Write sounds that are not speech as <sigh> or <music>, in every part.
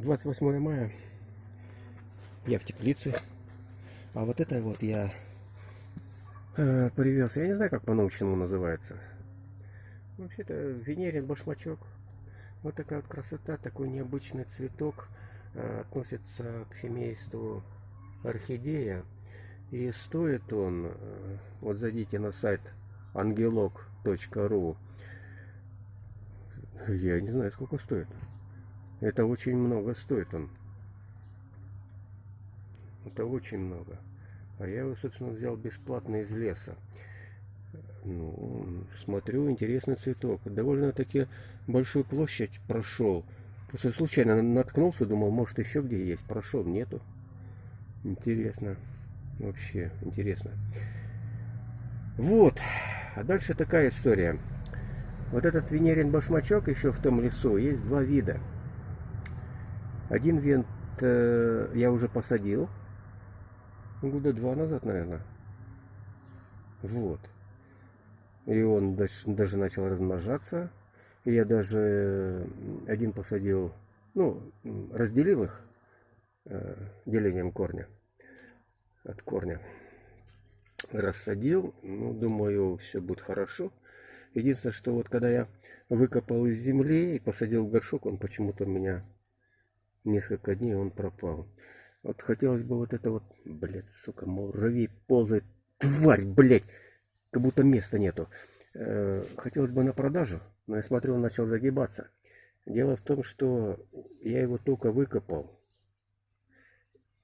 28 мая я в теплице. А вот это вот я э, привез. Я не знаю, как по-научному называется. Вообще-то венерин башмачок. Вот такая вот красота, такой необычный цветок. Э, относится к семейству орхидея. И стоит он, э, вот зайдите на сайт ангелок.ру. Я не знаю, сколько стоит. Это очень много стоит он. Это очень много. А я его, собственно, взял бесплатно из леса. Ну, смотрю, интересный цветок. Довольно-таки большую площадь прошел. Просто случайно наткнулся, думал, может еще где есть. Прошел, нету. Интересно. Вообще, интересно. Вот. А дальше такая история. Вот этот венерин башмачок еще в том лесу есть два вида. Один винт э, я уже посадил. Года два назад, наверное. Вот. И он даже, начал размножаться. И я даже один посадил, ну, разделил их э, делением корня. От корня. Рассадил. Ну, думаю, все будет хорошо. Единственное, что вот когда я выкопал из земли и посадил в горшок, он почему-то у меня несколько дней он пропал. Вот хотелось бы вот это вот, блядь, сука, муравей ползает, тварь, блядь, как будто места нету. Э, хотелось бы на продажу, но я смотрю, он начал загибаться. Дело в том, что я его только выкопал.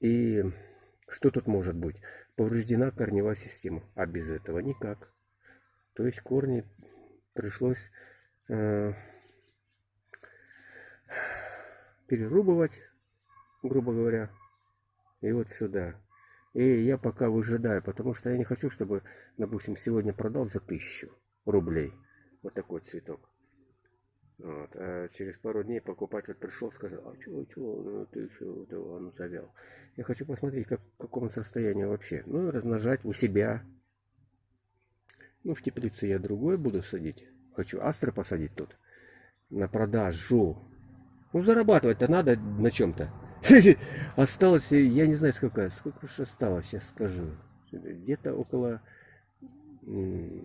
И что тут может быть? Повреждена корневая система, а без этого никак. То есть корни пришлось э, перерубывать, грубо говоря, и вот сюда. И я пока выжидаю, потому что я не хочу, чтобы, допустим, сегодня продал за тысячу рублей вот такой цветок. Вот. А через пару дней покупатель пришел, сказал, а чего, чего, ну ты этого, ну завял. Я хочу посмотреть, как, в каком состоянии вообще. Ну, размножать у себя. Ну, в теплице я другой буду садить. Хочу астры посадить тут. На продажу. Ну, зарабатывать-то надо на чем-то. <laughs> Осталось, я не знаю, сколько, сколько же осталось, сейчас скажу. Где-то около, ну,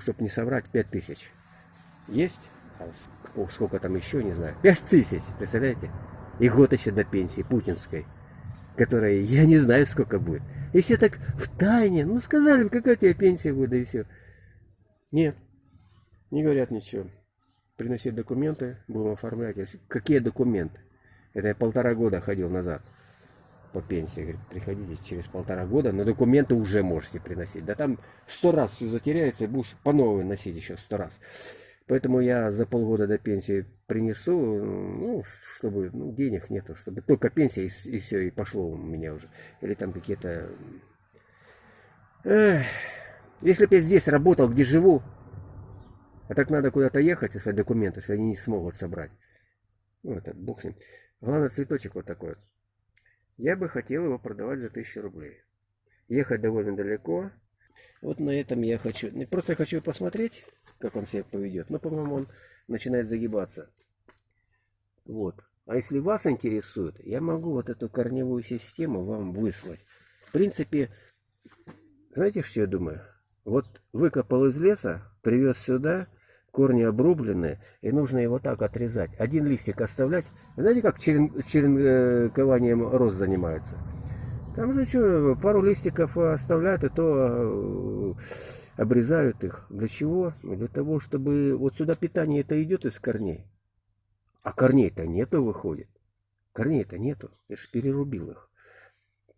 чтобы не соврать, 5000. Есть? А сколько там еще, не знаю. 5000, представляете? И год еще до пенсии путинской, которая, я не знаю, сколько будет. И все так в тайне, ну сказали, какая у тебя пенсия будет, да и все. Нет, не говорят ничего приносить документы, будем оформлять. Какие документы? Это я полтора года ходил назад по пенсии. Говорит, приходите через полтора года, но документы уже можете приносить. Да там сто раз все затеряется, и будешь по новой носить еще сто раз. Поэтому я за полгода до пенсии принесу, ну, чтобы, ну, денег нету, чтобы только пенсия и, и все, и пошло у меня уже. Или там какие-то... Если бы я здесь работал, где живу, а так надо куда-то ехать, если документы, если они не смогут собрать. Ну, это бог с ним. Главное, цветочек вот такой. Я бы хотел его продавать за 1000 рублей. Ехать довольно далеко. Вот на этом я хочу... Просто хочу посмотреть, как он себя поведет. Но, по-моему, он начинает загибаться. Вот. А если вас интересует, я могу вот эту корневую систему вам выслать. В принципе, знаете, что я думаю? Вот выкопал из леса, привез сюда, корни обрублены, и нужно его так отрезать. Один листик оставлять. Знаете, как черен, черенкованием роз занимаются? Там же что, пару листиков оставляют, и то э, обрезают их. Для чего? Для того, чтобы... Вот сюда питание это идет из корней. А корней-то нету, выходит. Корней-то нету. Я же перерубил их.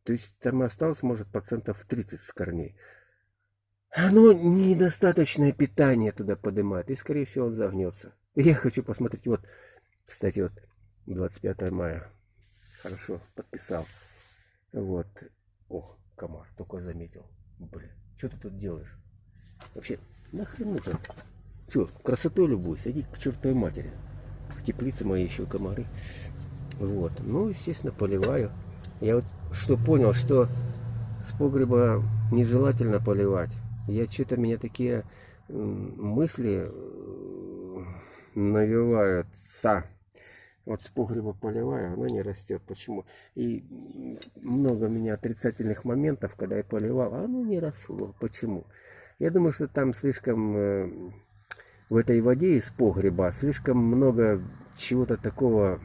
То есть там осталось, может, процентов 30 с корней. Оно недостаточное питание туда поднимает, и, скорее всего, он загнется. Я хочу посмотреть, вот, кстати, вот, 25 мая. Хорошо, подписал. Вот. О, комар, только заметил. Блин, что ты тут делаешь? Вообще, нахрен нужен? Че, красотой любуюсь, иди к чертовой матери. В теплице мои еще комары. Вот, ну, естественно, поливаю. Я вот что понял, что с погреба нежелательно поливать я что-то меня такие мысли э, навеваются. Вот с погреба поливаю, она не растет. Почему? И много у меня отрицательных моментов, когда я поливал, а оно не росло. Почему? Я думаю, что там слишком э, в этой воде из погреба слишком много чего-то такого,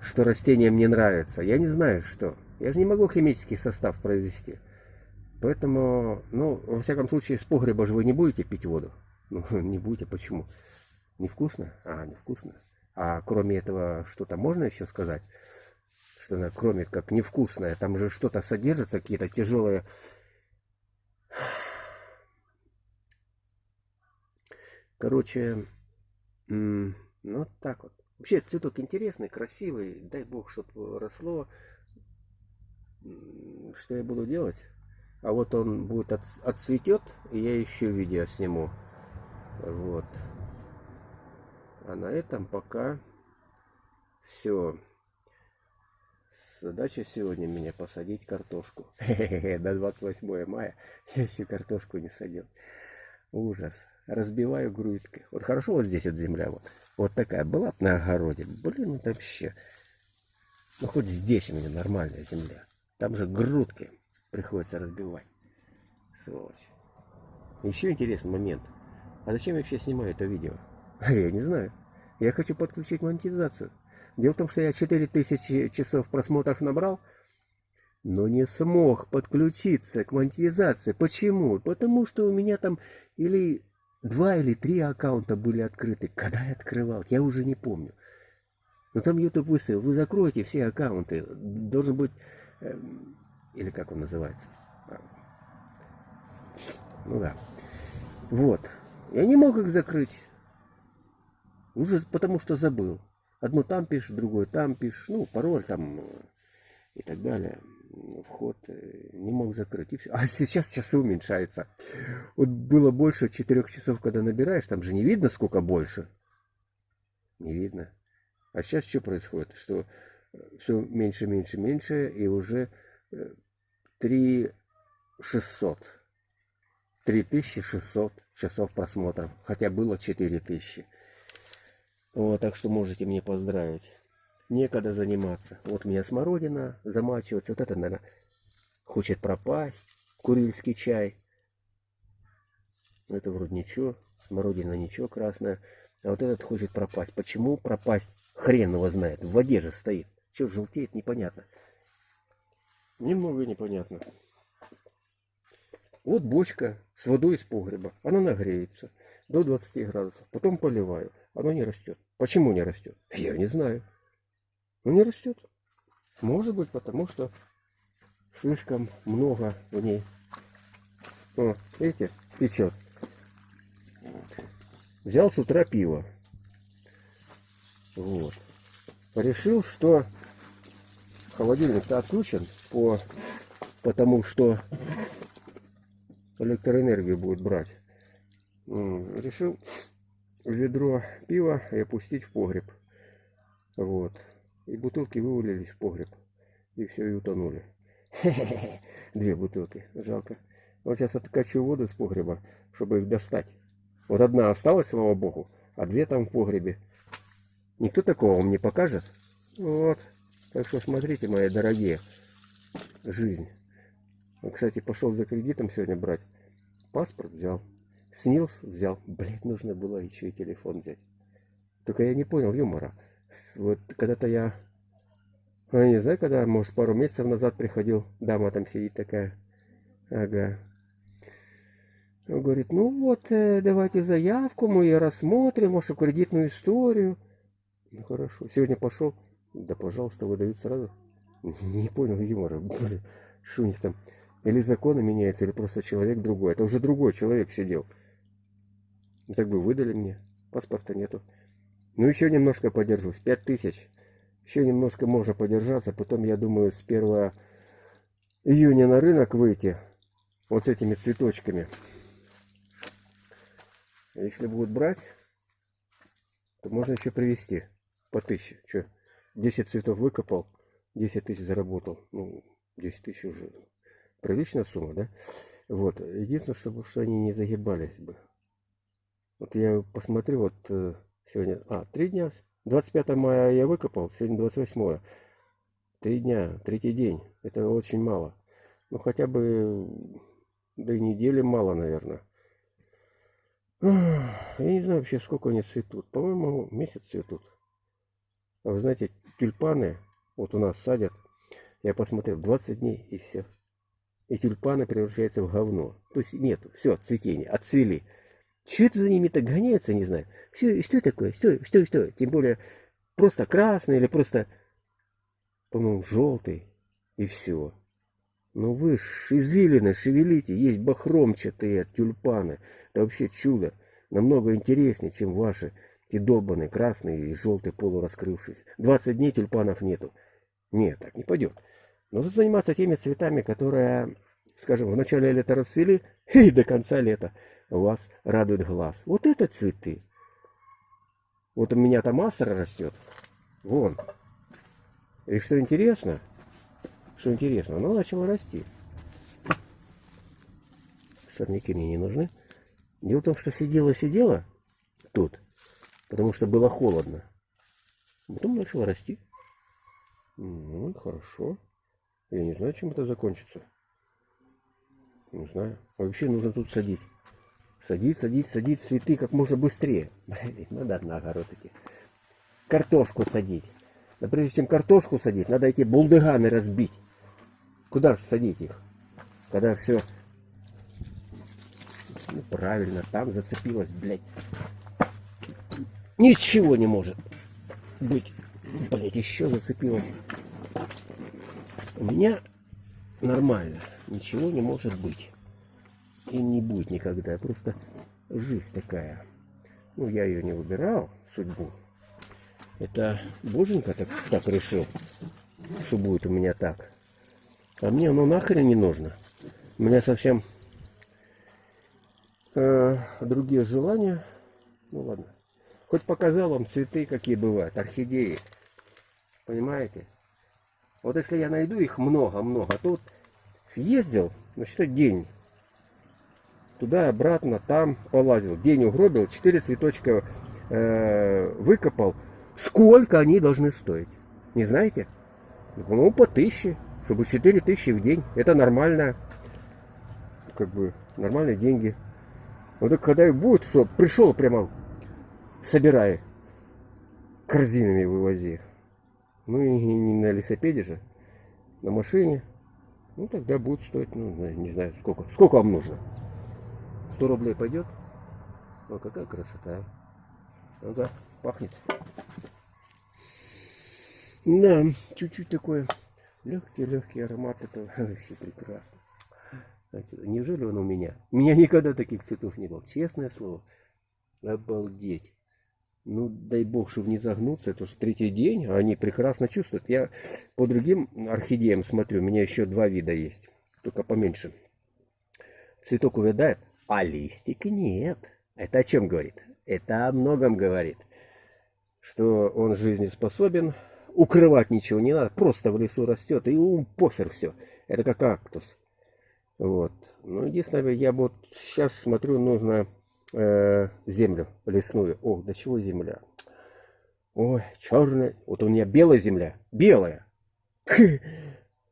что растениям не нравится. Я не знаю, что. Я же не могу химический состав произвести. Поэтому, ну, во всяком случае, с погреба же вы не будете пить воду. <laughs> Ну, не будете. Почему? Невкусно? А, невкусно. А кроме этого, что-то можно еще сказать? Что кроме как невкусное, там же что-то содержится, какие-то тяжелые... <sighs> Короче, ну так вот. Вообще цветок интересный, красивый. Дай бог, чтобы росло. Что я буду делать? А вот он будет от, отцветет, и я еще видео сниму. Вот. А на этом пока все. Задача сегодня меня посадить картошку. До 28 мая я еще картошку не садил. Ужас. Разбиваю грудкой. Вот хорошо вот здесь вот земля вот. Вот такая была на огороде. Блин, это вообще. Ну хоть здесь у меня нормальная земля. Там же грудки приходится разбивать. Сволочь. Еще интересный момент. А зачем я вообще снимаю это видео? <laughs> А я не знаю. Я хочу подключить монетизацию. Дело в том, что я 4000 часов просмотров набрал, но не смог подключиться к монетизации. Почему? Потому что у меня там или два или три аккаунта были открыты. Когда я открывал, я уже не помню. Но там YouTube выставил, вы закроете все аккаунты. Должен быть, э, или как он называется. Ну да. Вот. Я не мог их закрыть. Уже потому что забыл. Одно там пишешь, другое там пишешь. Ну, пароль там э, и так далее. Вход э, не мог закрыть. И все. А сейчас часы уменьшаются. Вот было больше четырех часов, когда набираешь, там же не видно, сколько больше. Не видно. А сейчас что происходит? Что э, все меньше, меньше, меньше, и уже 3 600. 3600 часов просмотров. Хотя было 4000. Вот, так что можете мне поздравить. Некогда заниматься. Вот у меня смородина замачивается. Вот это, наверное, хочет пропасть. Курильский чай. Это вроде ничего. Смородина ничего красная. А вот этот хочет пропасть. Почему пропасть? Хрен его знает. В воде же стоит. Что желтеет, непонятно. Немного непонятно. Вот бочка с водой из погреба. Она нагреется до 20 градусов. Потом поливаю. Оно не растет. Почему не растет? Я не знаю. Ну не растет. Может быть, потому что слишком много в ней. О, видите, течет. Взял с утра пиво. Вот. Решил, что холодильник-то отключен по, потому что электроэнергию будет брать. Решил ведро пива и опустить в погреб. Вот. И бутылки вывалились в погреб. И все, и утонули. <laughs> Две бутылки. Жалко. Вот сейчас откачу воду с погреба, чтобы их достать. Вот одна осталась, слава богу, а две там в погребе. Никто такого вам не покажет. Вот. Так что смотрите, мои дорогие. Жизнь. Кстати, пошел за кредитом сегодня брать. Паспорт взял. Снилс взял. Блять, нужно было еще и телефон взять. Только я не понял юмора. Вот когда-то я... Я не знаю, когда, может, пару месяцев назад приходил. Дама там сидит такая. Ага. Он говорит, ну вот, э, давайте заявку, мы ее рассмотрим, может, кредитную историю. Ну, хорошо. Сегодня пошел. Да, пожалуйста, выдают сразу. Не понял юмора. Что у них там? Или законы меняются, или просто человек другой. Это уже другой человек сидел. И так бы выдали мне. Паспорта нету. Ну, еще немножко подержусь. Пять тысяч. Еще немножко можно подержаться. Потом, я думаю, с 1 июня на рынок выйти. Вот с этими цветочками. Если будут брать, то можно еще привезти по тысяче. Что, 10 цветов выкопал, 10 тысяч заработал. Ну, 10 тысяч уже приличная сумма, да? Вот. Единственное, чтобы что они не загибались бы. Вот я посмотрю, вот э, сегодня, а, три дня, 25 мая я выкопал, сегодня 28. Три дня, третий день. Это очень мало. Ну, хотя бы, да и недели мало, наверное. Я не знаю вообще, сколько они цветут. По-моему, месяц цветут. А вы знаете, тюльпаны вот у нас садят. Я посмотрел, 20 дней и все. И тюльпаны превращаются в говно. То есть нет, все, цветение, отцвели. Что это за ними так гоняется, не знаю. Что, что такое? Что, что, что? Тем более, просто красный или просто, по-моему, желтый. И все. Ну вы ж шевелите, есть бахромчатые тюльпаны. Это вообще чудо. Намного интереснее, чем ваши эти долбанные красные и желтые полураскрывшиеся. 20 дней тюльпанов нету. Нет, так не пойдет. Нужно заниматься теми цветами, которые, скажем, в начале лета расцвели <laughs> и до конца лета вас радует глаз. Вот это цветы. Вот у меня там астра растет. Вон. И что интересно, что интересно, она начала расти. Сорняки мне не нужны. Дело в том, что сидела-сидела тут, потому что было холодно. Потом начала расти. Ну, хорошо. Я не знаю, чем это закончится. Не знаю. Вообще нужно тут садить. Садить, садить, садить цветы как можно быстрее. <laughs> Блин, надо на огород идти. Картошку садить. Но прежде чем картошку садить, надо эти булдыганы разбить. Куда же садить их? Когда все... Ну, правильно, там зацепилось, блядь. Ничего не может быть. Блядь, еще зацепилось. У меня нормально. Ничего не может быть. И не будет никогда. Просто жизнь такая. Ну, я ее не выбирал, судьбу. Это Боженька так, так решил, что будет у меня так. А мне оно нахрен не нужно. У меня совсем э, другие желания. Ну ладно. Хоть показал вам цветы, какие бывают, орхидеи. Понимаете? Вот если я найду их много-много, тут съездил, ну что день. Туда, обратно, там полазил. День угробил, четыре цветочка э, выкопал. Сколько они должны стоить? Не знаете? Ну, по тысяче чтобы 4 тысячи в день, это нормально, как бы, нормальные деньги. Вот так когда и будет, что пришел прямо, собирай, корзинами вывози. Ну и не на велосипеде же, на машине. Ну тогда будет стоить, ну не знаю сколько. Сколько вам нужно? 100 рублей пойдет? О, какая красота. Ну да, пахнет. Да, чуть-чуть такое Легкий-легкий аромат, это <laughs> вообще прекрасно. Неужели он у меня? У меня никогда таких цветов не было, честное слово. Обалдеть. Ну, дай бог, чтобы не загнуться, это уже третий день, а они прекрасно чувствуют. Я по другим орхидеям смотрю, у меня еще два вида есть, только поменьше. Цветок увядает, а листик нет. Это о чем говорит? Это о многом говорит. Что он жизнеспособен, укрывать ничего не надо, просто в лесу растет, и ум похер все. Это как кактус. Вот. Ну, единственное, я вот сейчас смотрю, нужно э, землю лесную. Ох, до чего земля? Ой, черная. Вот у меня белая земля. Белая. <laughs>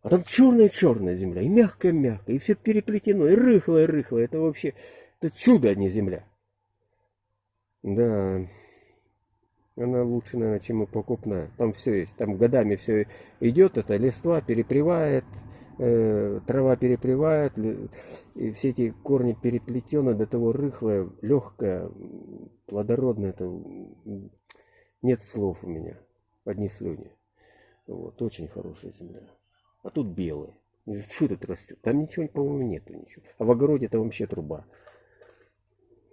А там черная-черная земля. И мягкая-мягкая. И все переплетено. И рыхлая-рыхлая. Это вообще... Это чудо, а не земля. Да. Она лучше, наверное, чем и покупная. Там все есть. Там годами все идет. Это листва перепревает, трава перепревает, и все эти корни переплетены до того рыхлое, легкое, плодородное. Это нет слов у меня. Одни слюни. Вот, очень хорошая земля. А тут белые. Что тут растет? Там ничего, по-моему, нету ничего. А в огороде это вообще труба.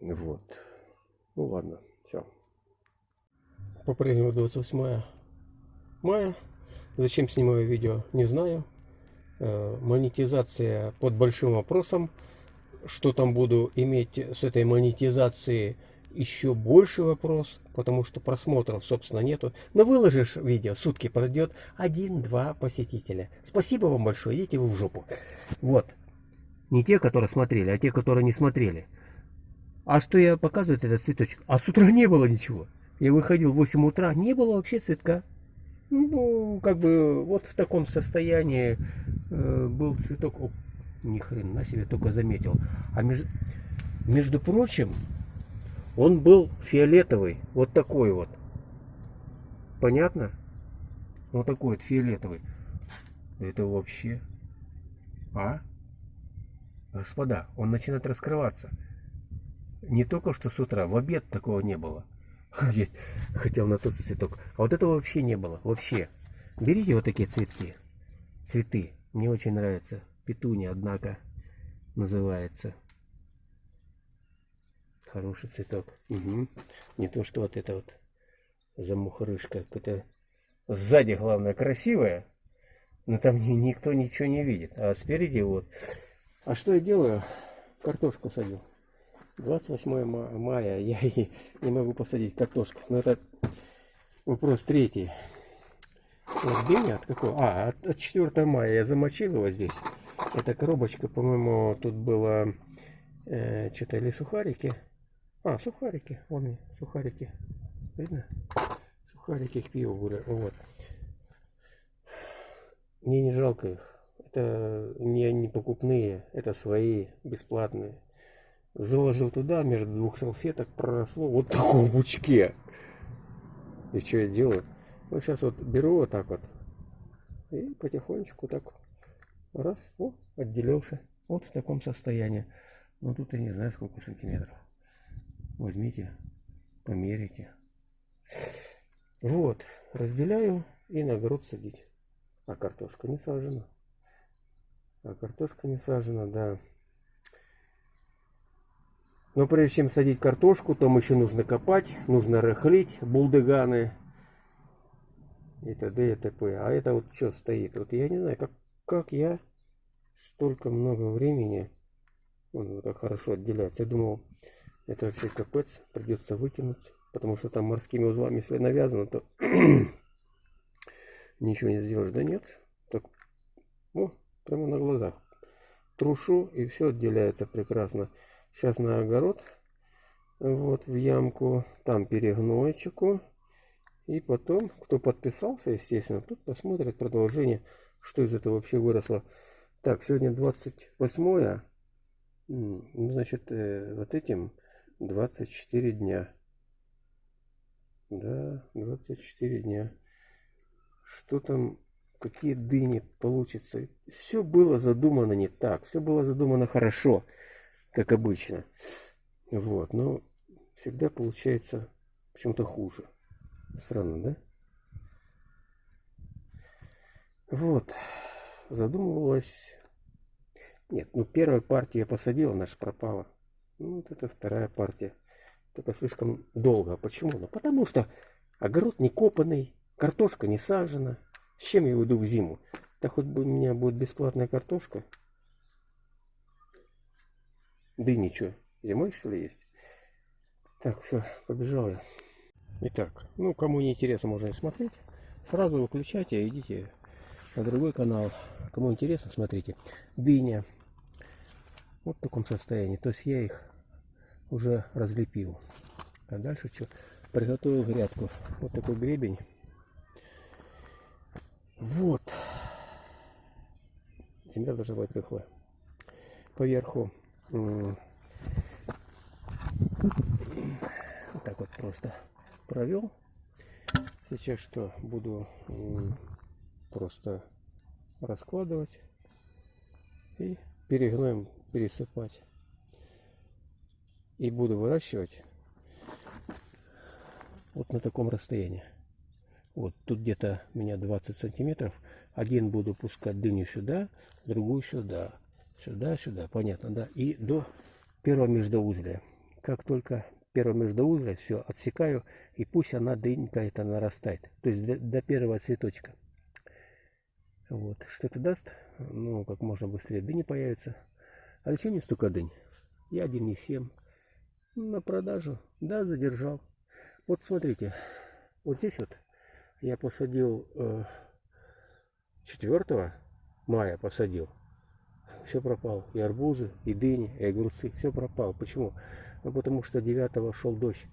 Вот. Ну ладно по-прежнему 28 мая. Зачем снимаю видео, не знаю. Э, монетизация под большим вопросом. Что там буду иметь с этой монетизацией, еще больше вопрос, потому что просмотров, собственно, нету. Но выложишь видео, сутки пройдет, один-два посетителя. Спасибо вам большое, идите вы в жопу. Вот. Не те, которые смотрели, а те, которые не смотрели. А что я показываю этот цветочек? А с утра не было ничего. Я выходил в 8 утра, не было вообще цветка. Ну, как бы вот в таком состоянии э, был цветок. О, ни хрена себе, только заметил. А между, между прочим, он был фиолетовый, вот такой вот. Понятно? Вот такой вот фиолетовый. Это вообще... А? Господа, он начинает раскрываться. Не только что с утра, в обед такого не было. <laughs> Хотел на тот цветок. А вот этого вообще не было. Вообще. Берите вот такие цветки. Цветы. Мне очень нравится. Петуния, однако, называется. Хороший цветок. Угу. Не то, что вот это вот замухрышка. Какая-то сзади, главное, красивая. Но там никто ничего не видит. А спереди вот. А что я делаю? Картошку садил. 28 мая <laughs> я и не могу посадить картошку. Но это вопрос третий. Вот день от какого? А, от, от 4 мая я замочил его здесь. Эта коробочка, по-моему, тут было э, что-то или сухарики. А, сухарики. Вон сухарики. Видно? Сухарики к пиву были. Вот. Мне не жалко их. Это не, не покупные, это свои, бесплатные. Заложил туда, между двух салфеток проросло вот в таком бучке. И что я делаю? Вот сейчас вот беру вот так вот. И потихонечку так раз, о, отделился. Вот в таком состоянии. Ну тут я не знаю сколько сантиметров. Возьмите, померите. Вот, разделяю и на огород садить. А картошка не сажена. А картошка не сажена, да. Но прежде чем садить картошку, там еще нужно копать, нужно рыхлить булдыганы и т.д. и т.п. А это вот что стоит? Вот я не знаю, как, как я столько много времени, он так хорошо отделяется. Я думал, это вообще капец, придется выкинуть, потому что там морскими узлами, если навязано, то <clears throat> ничего не сделаешь. Да нет, так, о, прямо на глазах. Трушу, и все отделяется прекрасно. Сейчас на огород, вот в ямку, там перегнойчику. И потом, кто подписался, естественно, тут посмотрит продолжение, что из этого вообще выросло. Так, сегодня 28 ну, значит, э, вот этим 24 дня. Да, 24 дня. Что там, какие дыни получится. Все было задумано не так. Все было задумано хорошо как обычно. Вот, но всегда получается почему-то хуже. Странно, да? Вот, задумывалась... Нет, ну первая партия я посадила, наша пропала. Ну вот это вторая партия. Только слишком долго. Почему? Ну потому что огород не копанный, картошка не сажена. С чем я уйду в зиму? Да хоть бы у меня будет бесплатная картошка. Дыни что, зимой что ли есть? Так, все, побежал я. Итак, ну кому не интересно, можно и смотреть. Сразу выключайте и идите на другой канал. Кому интересно, смотрите. Дыня. Вот в таком состоянии. То есть я их уже разлепил. А дальше что? Приготовил грядку. Вот такой гребень. Вот. Земля должна быть рыхлая. Поверху вот так вот просто провел. Сейчас что? Буду просто раскладывать и перегноем пересыпать. И буду выращивать вот на таком расстоянии. Вот тут где-то у меня 20 сантиметров. Один буду пускать дыню сюда, другую сюда. Сюда, сюда, понятно, да. И до первого междоузлия. Как только первое междоузлие, все, отсекаю, и пусть она дынька это нарастает. То есть до, до первого цветочка. Вот. Что это даст? Ну, как можно быстрее дыни появится. А зачем мне столько дынь? Я 1,7. На продажу. Да, задержал. Вот смотрите. Вот здесь вот я посадил э, 4 мая посадил все пропало. И арбузы, и дыни, и огурцы, все пропало. Почему? Ну, потому что 9 шел дождь.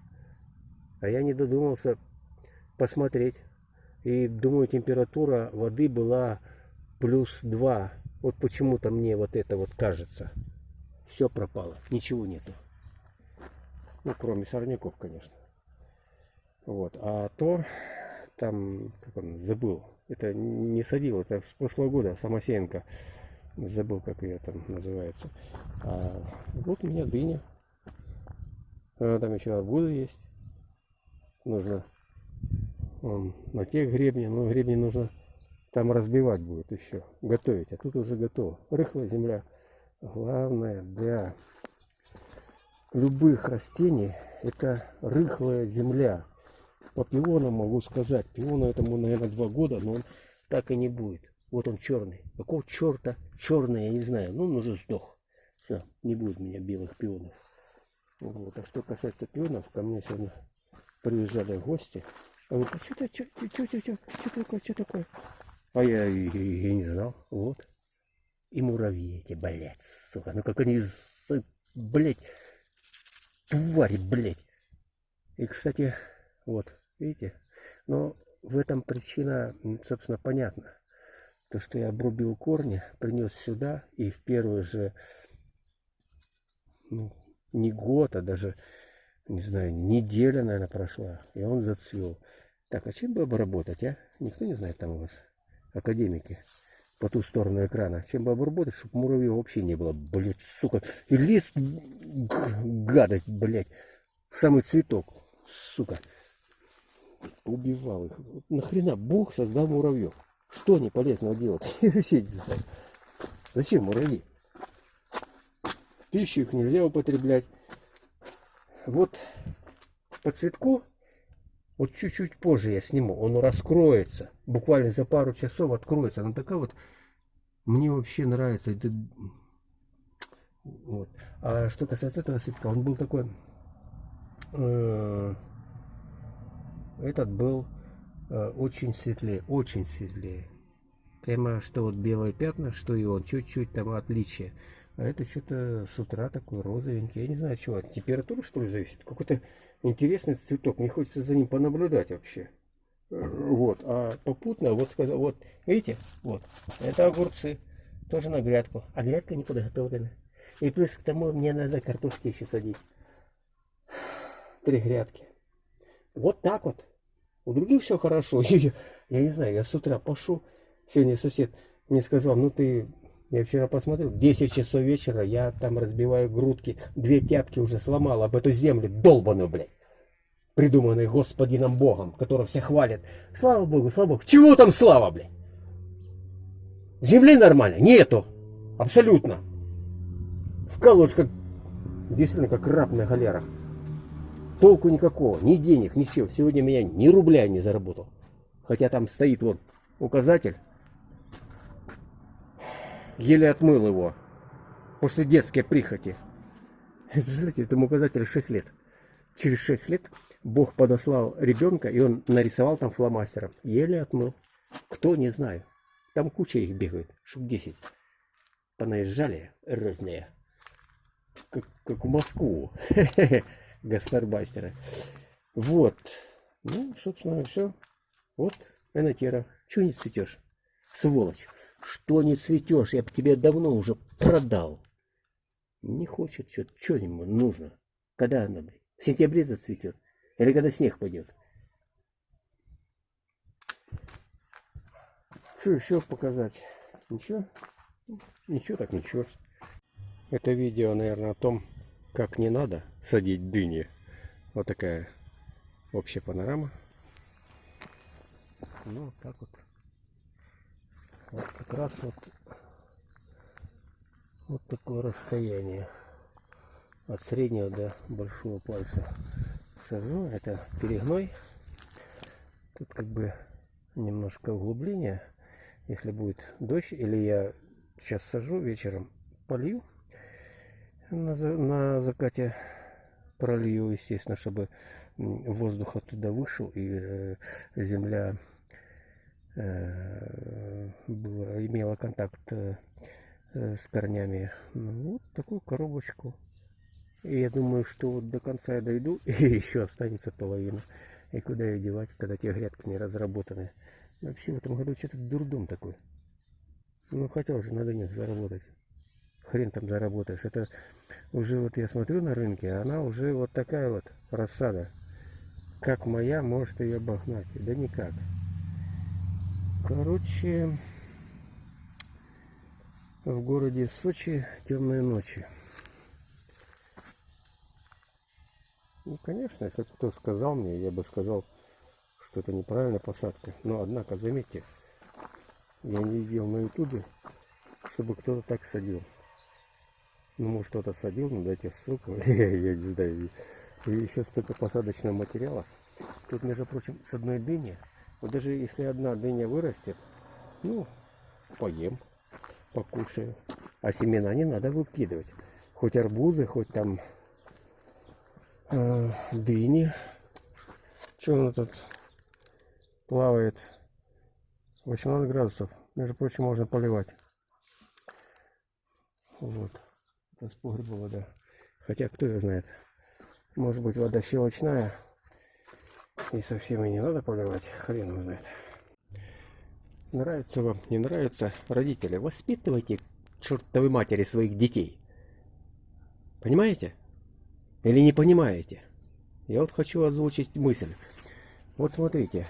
А я не додумался посмотреть. И думаю, температура воды была плюс 2. Вот почему-то мне вот это вот кажется. Все пропало, ничего нету. Ну, кроме сорняков, конечно. Вот. А то, там, как он, забыл. Это не садил, это с прошлого года, Самосеенко. Забыл, как ее там называется. А вот у меня дыня. А, там еще арбузы есть. Нужно он, на тех гребне, но гребни нужно там разбивать будет еще, готовить. А тут уже готово. Рыхлая земля. Главное для любых растений это рыхлая земля. По пионам могу сказать. Пиону этому, наверное, два года, но он так и не будет. Вот он черный. Какого черта? Черный, я не знаю. Ну, он уже сдох. Все, не будет у меня белых пионов. Вот. А что касается пионов, ко мне сегодня приезжали гости. А что это, что, что, что, что, такое, что такое? А я и, и, и не знал. Вот. И муравьи эти, блядь, сука. Ну как они, блядь, твари, блядь. И, кстати, вот, видите, но в этом причина, собственно, понятна. То, что я обрубил корни, принес сюда, и в первый же, ну, не год, а даже, не знаю, неделя, наверное, прошла, и он зацвел. Так, а чем бы обработать, а? Никто не знает там у вас, академики, по ту сторону экрана. Чем бы обработать, чтобы муравьев вообще не было, блядь, сука. И лист, гадость, блядь, самый цветок, сука. Убивал их. Нахрена Бог создал муравьев? Что они полезного делать? <laughs> Зачем муравьи? Пищу их нельзя употреблять. Вот по цветку вот чуть-чуть позже я сниму. Он раскроется. Буквально за пару часов откроется. Она такая вот... Мне вообще нравится. Это... Вот. А что касается этого цветка, он был такой... Э, этот был э, очень светлее. Очень светлее. Прямо что вот белые пятна, что и он. Чуть-чуть там отличие. А это что-то с утра такой розовенький. Я не знаю, чего. От температуры, что ли, зависит? Какой-то интересный цветок. Мне хочется за ним понаблюдать вообще. Вот. А попутно, вот вот, видите, вот, это огурцы. Тоже на грядку. А грядка не подготовлена. И плюс к тому мне надо картошки еще садить. Три грядки. Вот так вот. У других все хорошо. Я, <laughs> я не знаю, я с утра пошел. Сегодня сосед мне сказал, ну ты я вчера посмотрел, 10 часов вечера, я там разбиваю грудки, две тяпки уже сломал об эту землю, долбаную, блядь. Придуманный господином Богом, которого все хвалят. Слава Богу, слава Богу. Чего там слава, блядь? Земли нормально? Нету. Абсолютно. Вкалываешь как, действительно, как раб на галерах. Толку никакого, ни денег, ничего. Сегодня меня ни рубля не заработал. Хотя там стоит вот указатель еле отмыл его после детской прихоти. <laughs> Представляете, этому указателю 6 лет. Через 6 лет Бог подослал ребенка, и он нарисовал там фломастером. Еле отмыл. Кто, не знаю. Там куча их бегает, штук 10. Понаезжали разные. Как, как в Москву. <laughs> Гастарбастеры. Вот. Ну, собственно, все. Вот, Энотера. Чего не цветешь? Сволочь. Что не цветешь? Я бы тебе давно уже продал. Не хочет что-то. Что ему нужно? Когда оно, блядь? В сентябре зацветет? Или когда снег пойдет? Что еще показать? Ничего? Ничего так ничего. Это видео, наверное, о том, как не надо садить дыни. Вот такая общая панорама. Ну, вот так вот. Вот как раз вот, вот такое расстояние от среднего до большого пальца сажу. Это перегной. Тут как бы немножко углубление. Если будет дождь, или я сейчас сажу, вечером полью на, на закате пролью, естественно, чтобы воздух оттуда вышел и э, земля Э, было, имела контакт э, с корнями. Ну, вот такую коробочку И я думаю, что вот до конца я дойду, <laughs> и еще останется половина. И куда ее девать, когда те грядки не разработаны. Вообще в этом году что-то дурдом такой. Ну, хотел же на дынях заработать. Хрен там заработаешь. Это уже вот я смотрю на рынке, она уже вот такая вот рассада. Как моя, может ее обогнать. Да никак. Короче, в городе Сочи темные ночи. Ну, конечно, если кто сказал мне, я бы сказал, что это неправильная посадка. Но, однако, заметьте, я не видел на ютубе, чтобы кто-то так садил. Ну, может, кто-то садил, но дайте ссылку, <laughs> я не знаю. И еще столько посадочного материала. Тут, между прочим, с одной дыни, вот даже если одна дыня вырастет, ну, поем покушаю. А семена не надо выкидывать. Хоть арбузы, хоть там э, дыни. Что оно тут плавает? 18 градусов. Между прочим, можно поливать. Вот. Это с погреба вода. Хотя, кто ее знает. Может быть, вода щелочная. И совсем и не надо поливать. Хрен его знает. Нравится вам, не нравится, родители, воспитывайте чертовой матери своих детей. Понимаете? Или не понимаете? Я вот хочу озвучить мысль. Вот смотрите.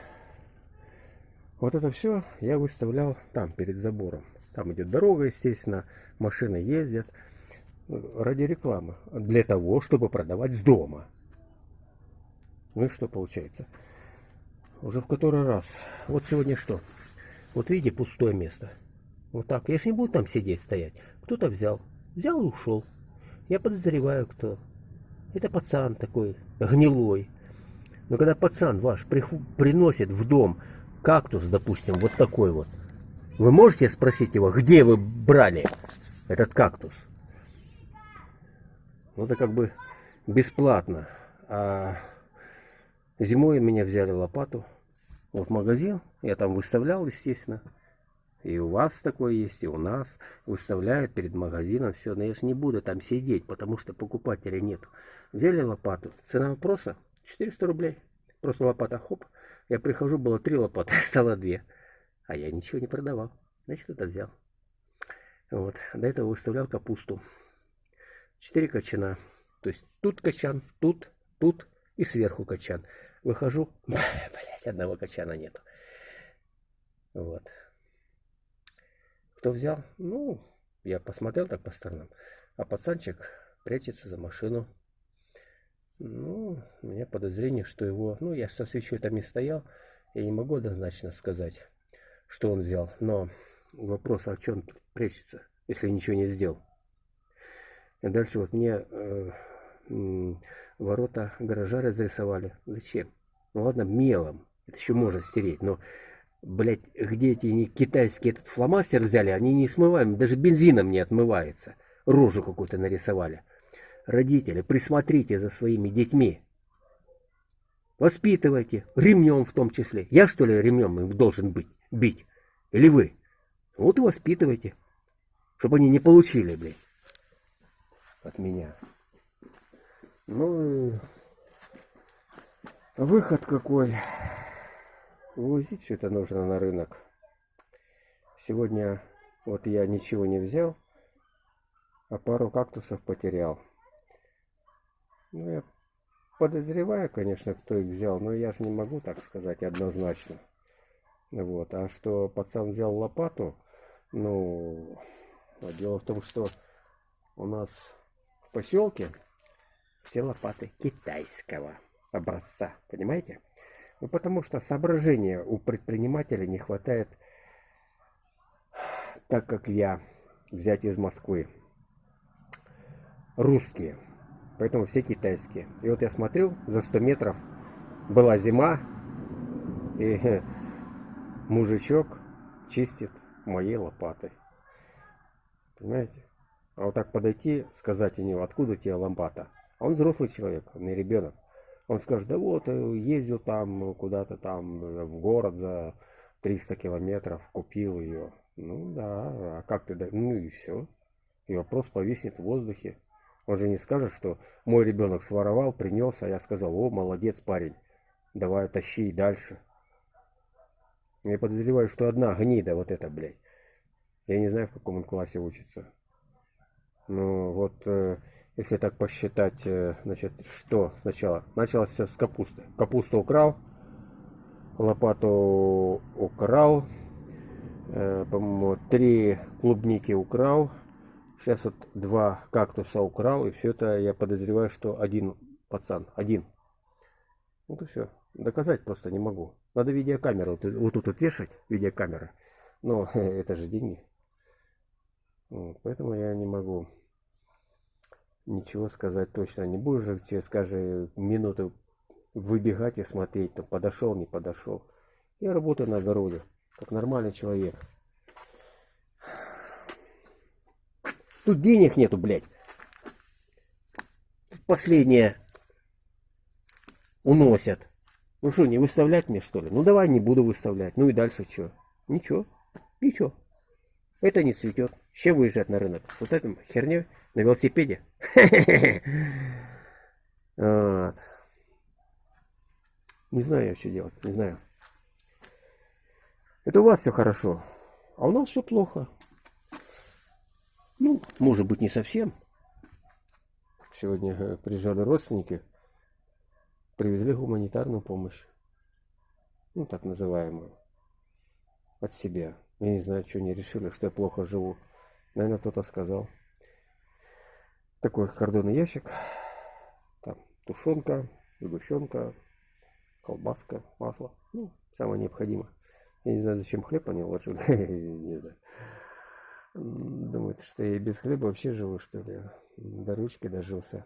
Вот это все я выставлял там, перед забором. Там идет дорога, естественно, машины ездят. Ради рекламы. Для того, чтобы продавать с дома. Ну и что получается? Уже в который раз. Вот сегодня что? Вот видите, пустое место. Вот так. Я же не буду там сидеть, стоять. Кто-то взял. Взял и ушел. Я подозреваю, кто. Это пацан такой, гнилой. Но когда пацан ваш приносит в дом кактус, допустим, вот такой вот, вы можете спросить его, где вы брали этот кактус? Ну, это как бы бесплатно. А зимой меня взяли лопату, вот магазин, я там выставлял, естественно. И у вас такое есть, и у нас. Выставляют перед магазином все. Но я же не буду там сидеть, потому что покупателей нет. Взяли лопату. Цена вопроса 400 рублей. Просто лопата, хоп. Я прихожу, было три лопаты, <laughs> стало две. А я ничего не продавал. Значит, это взял. Вот. До этого выставлял капусту. Четыре качана. То есть тут качан, тут, тут и сверху качан. Выхожу, <laughs> блять, одного качана нету. Вот. Кто взял? Ну, я посмотрел так по сторонам. А пацанчик прячется за машину. Ну, у меня подозрение, что его... Ну, я со свечой там не стоял. Я не могу однозначно сказать, что он взял. Но вопрос, а что он прячется, если ничего не сделал? И дальше вот мне э, ворота гаража разрисовали. Зачем? Ну ладно, мелом. Это еще можно стереть, но, блядь, где эти не китайские этот фломастер взяли, они не смываемы, даже бензином не отмывается. Рожу какую-то нарисовали. Родители, присмотрите за своими детьми. Воспитывайте, ремнем в том числе. Я что ли ремнем им должен быть, бить? Или вы? Вот и воспитывайте, чтобы они не получили, блядь, от меня. Ну, выход какой. Вывозить все это нужно на рынок. Сегодня вот я ничего не взял, а пару кактусов потерял. Ну, я подозреваю, конечно, кто их взял, но я же не могу так сказать однозначно. Вот. А что пацан взял лопату, ну, дело в том, что у нас в поселке все лопаты китайского образца, понимаете? Ну, потому что соображения у предпринимателя не хватает, так как я, взять из Москвы, русские, поэтому все китайские. И вот я смотрю, за 100 метров была зима, и <laughs> мужичок чистит моей лопатой. Понимаете? А вот так подойти, сказать у него, откуда тебе лопата? А он взрослый человек, он не ребенок. Он скажет, да вот, э, ездил там куда-то там э, в город за 300 километров, купил ее. Ну да, а как ты, ну и все. И вопрос повиснет в воздухе. Он же не скажет, что мой ребенок своровал, принес, а я сказал, о, молодец парень, давай тащи и дальше. Я подозреваю, что одна гнида вот эта, блядь. Я не знаю, в каком он классе учится. Ну, вот, э, если так посчитать, э, значит, что сначала? Началось все с капусты. Капусту украл, лопату украл, э, по-моему, три клубники украл, сейчас вот два кактуса украл, и все это я подозреваю, что один пацан, один. Вот и все. Доказать просто не могу. Надо видеокамеру вот, вот тут вот вешать, видеокамера. Но <laughs> это же деньги. Вот, поэтому я не могу ничего сказать точно. Не будешь же через каждые минуты выбегать и смотреть, там подошел, не подошел. Я работаю на огороде, как нормальный человек. Тут денег нету, блядь. Последнее уносят. Ну что, не выставлять мне что ли? Ну давай не буду выставлять. Ну и дальше что? Ничего. Ничего. Это не цветет. С выезжать на рынок? Вот этим херней на велосипеде. Не знаю я, что делать. Не знаю. Это у вас все хорошо. А у нас все плохо. Ну, может быть, не совсем. Сегодня э, приезжали родственники. Привезли гуманитарную помощь. Ну, так называемую. От себя. Я не знаю, что они решили, что я плохо живу. Наверное, кто-то сказал. Такой картонный ящик. Там тушенка, сгущенка, колбаска, масло. Ну, самое необходимое. Я не знаю, зачем хлеб они вложили. <laughs> не знаю. Думаете, что я без хлеба вообще живу, что ли? До ручки дожился.